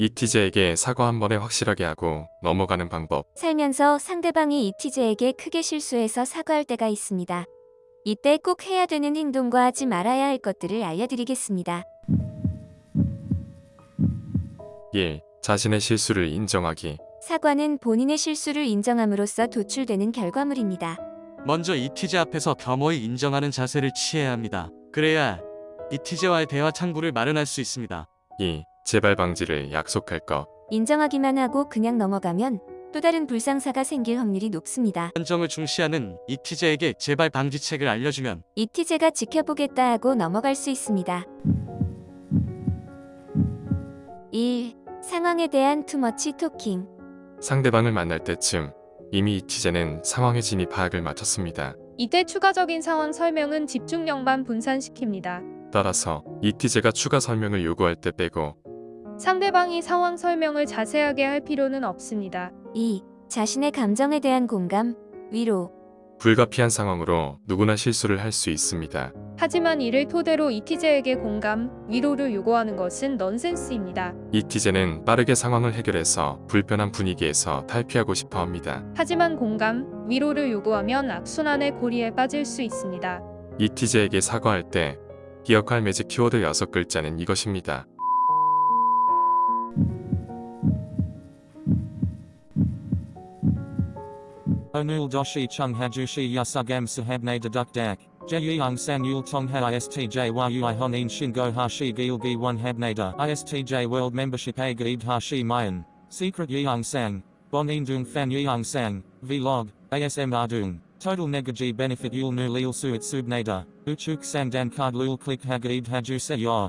이티제에게 사과 한 번에 확실하게 하고 넘어가는 방법. 살면서 상대방이 이티제에게 크게 실수해서 사과할 때가 있습니다. 이때 꼭 해야 되는 행동과 하지 말아야 할 것들을 알려드리겠습니다. 1. 자신의 실수를 인정하기. 사과는 본인의 실수를 인정함으로써 도출되는 결과물입니다. 먼저 이티제 앞에서 겸허히 인정하는 자세를 취해야 합니다. 그래야 이티제와의 대화 창구를 마련할 수 있습니다. 2. 재발 방지를 약속할 것. 인정하기만 하고 그냥 넘어가면 또 다른 불상사가 생길 확률이 높습니다. 한정을 중시하는 이티제에게 재발 방지책을 알려주면 이티제가 지켜보겠다 하고 넘어갈 수 있습니다. 1. 상황에 대한 투머치 토킹. 상대방을 만날 때쯤 이미 이티제는 상황의 진입 파악을 마쳤습니다. 이때 추가적인 상황 설명은 집중력만 분산시킵니다. 따라서 이티제가 추가 설명을 요구할 때 빼고 상대방이 상황 설명을 자세하게 할 필요는 없습니다. 2. 자신의 감정에 대한 공감, 위로. 불가피한 상황으로 누구나 실수를 할 수 있습니다. 하지만 이를 토대로 이티제에게 공감, 위로를 요구하는 것은 넌센스입니다. 이티제는 빠르게 상황을 해결해서 불편한 분위기에서 탈피하고 싶어 합니다. 하지만 공감, 위로를 요구하면 악순환의 고리에 빠질 수 있습니다. 이티제에게 사과할 때 기억할 매직 키워드 6글자는 이것입니다. Onul doshi chung hajushi yasugam sahabne deduk dak. Jeyung san yul tong ha istj yui honin shingo hashi gilgi one habnada. Istj world membership a gaid hashi mayan. Secret yeung sang. Bonin dung fan yeung sang. Vlog. ASM ardung. Total negaji benefit yul nu lil suit subnada. Uchuk sang dan card lul click hagaid haju se yor.